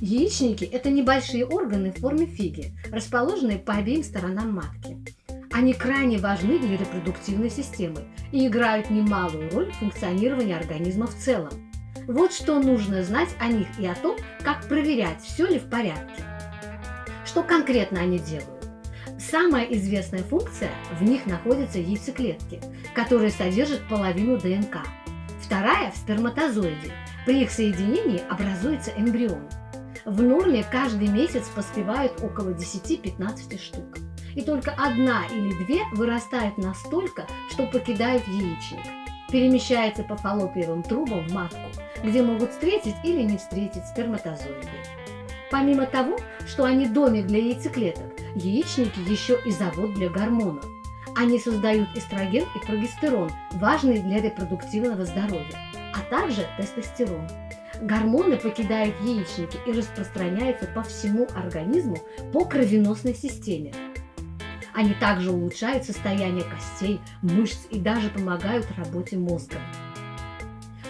Яичники – это небольшие органы в форме фиги, расположенные по обеим сторонам матки. Они крайне важны для репродуктивной системы и играют немалую роль в функционировании организма в целом. Вот что нужно знать о них и о том, как проверять, все ли в порядке. Что конкретно они делают? Самая известная функция – в них находятся яйцеклетки, которые содержат половину ДНК. Вторая – в сперматозоиде. При их соединении образуется эмбрион. В норме каждый месяц поспевают около 10-15 штук. И только одна или две вырастают настолько, что покидают яичник. Перемещается по фаллопиевым трубам в матку, где могут встретить или не встретить сперматозоиды. Помимо того, что они домик для яйцеклеток, яичники еще и завод для гормонов. Они создают эстроген и прогестерон, важные для репродуктивного здоровья, а также тестостерон. Гормоны покидают яичники и распространяются по всему организму по кровеносной системе. Они также улучшают состояние костей, мышц и даже помогают работе мозга.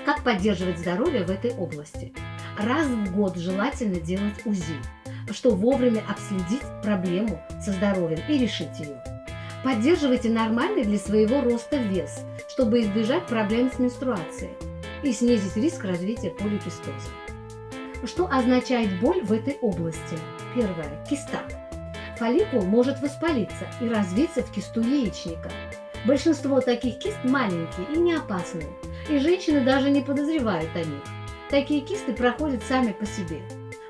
Как поддерживать здоровье в этой области? Раз в год желательно делать УЗИ, чтобы вовремя обследить проблему со здоровьем и решить ее. Поддерживайте нормальный для своего роста вес, чтобы избежать проблем с менструацией и снизить риск развития поликистоза. Что означает боль в этой области? Первое. Киста. Фолликул может воспалиться и развиться в кисту яичника. Большинство таких кист маленькие и не опасные, и женщины даже не подозревают о них. Такие кисты проходят сами по себе,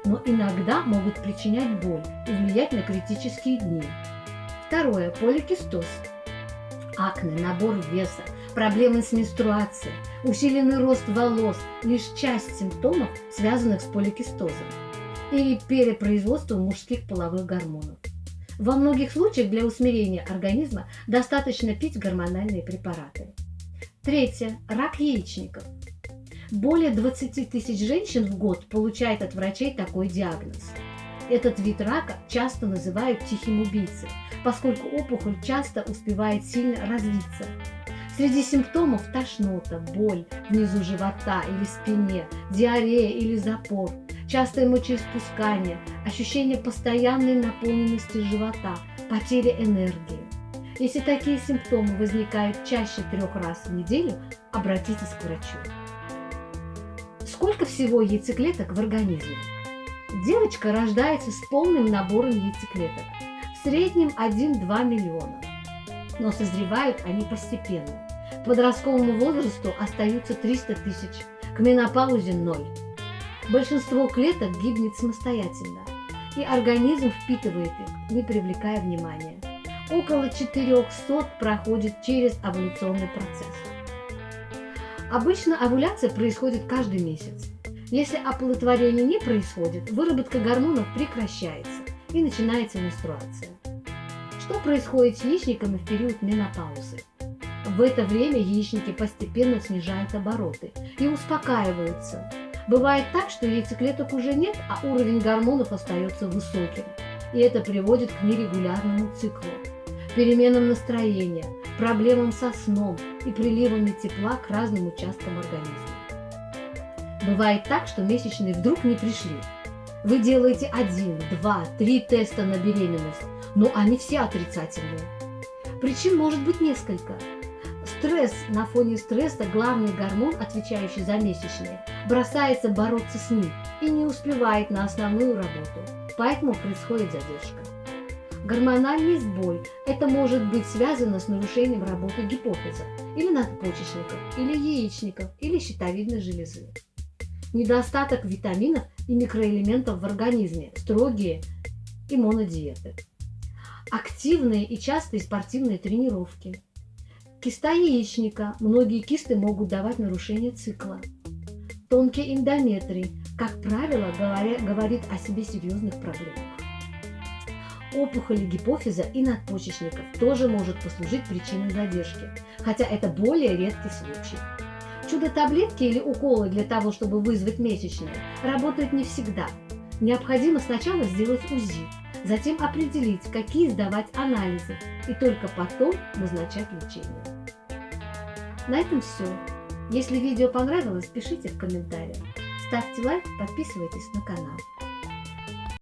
но иногда могут причинять боль и влиять на критические дни. Второе. Поликистоз. Акне, набор веса, проблемы с менструацией, усиленный рост волос – лишь часть симптомов, связанных с поликистозом или перепроизводством мужских половых гормонов. Во многих случаях для усмирения организма достаточно пить гормональные препараты. Третье. Рак яичников. Более 20 тысяч женщин в год получают от врачей такой диагноз. Этот вид рака часто называют тихим убийцей, поскольку опухоль часто успевает сильно развиться. Среди симптомов тошнота, боль внизу живота или спине, диарея или запор, частое мочеиспускание, ощущение постоянной наполненности живота, потеря энергии. Если такие симптомы возникают чаще трех раз в неделю, обратитесь к врачу. Сколько всего яйцеклеток в организме? Девочка рождается с полным набором яйцеклеток, среднем 1-2 миллиона. Но созревают они постепенно. К подростковому возрасту остаются 300 тысяч, к менопаузе – ноль. Большинство клеток гибнет самостоятельно, и организм впитывает их, не привлекая внимания. Около 400 проходит через овуляционный процесс. Обычно овуляция происходит каждый месяц. Если оплодотворение не происходит, выработка гормонов прекращается и начинается менструация. Что происходит с яичниками в период менопаузы? В это время яичники постепенно снижают обороты и успокаиваются. Бывает так, что яйцеклеток уже нет, а уровень гормонов остается высоким. И это приводит к нерегулярному циклу, переменам настроения, проблемам со сном и приливами тепла к разным участкам организма. Бывает так, что месячные вдруг не пришли. Вы делаете один, два, три теста на беременность, но они все отрицательные. Причин может быть несколько. Стресс на фоне стресса, главный гормон, отвечающий за месячные, бросается бороться с ним и не успевает на основную работу, поэтому происходит задержка. Гормональный сбой – это может быть связано с нарушением работы гипофиза или надпочечников, или яичников, или щитовидной железы. Недостаток витаминов и микроэлементов в организме, строгие иммунодиеты. Активные и частые спортивные тренировки. Киста яичника. Многие кисты могут давать нарушение цикла. Тонкий эндометрий, как правило, говоря, говорит о себе серьезных проблемах. Опухоли гипофиза и надпочечников тоже может послужить причиной задержки, хотя это более редкий случай. Чудо-таблетки или уколы для того, чтобы вызвать месячные, работают не всегда. Необходимо сначала сделать УЗИ, затем определить, какие сдавать анализы, и только потом назначать лечение. На этом все. Если видео понравилось, пишите в комментариях. Ставьте лайк, подписывайтесь на канал.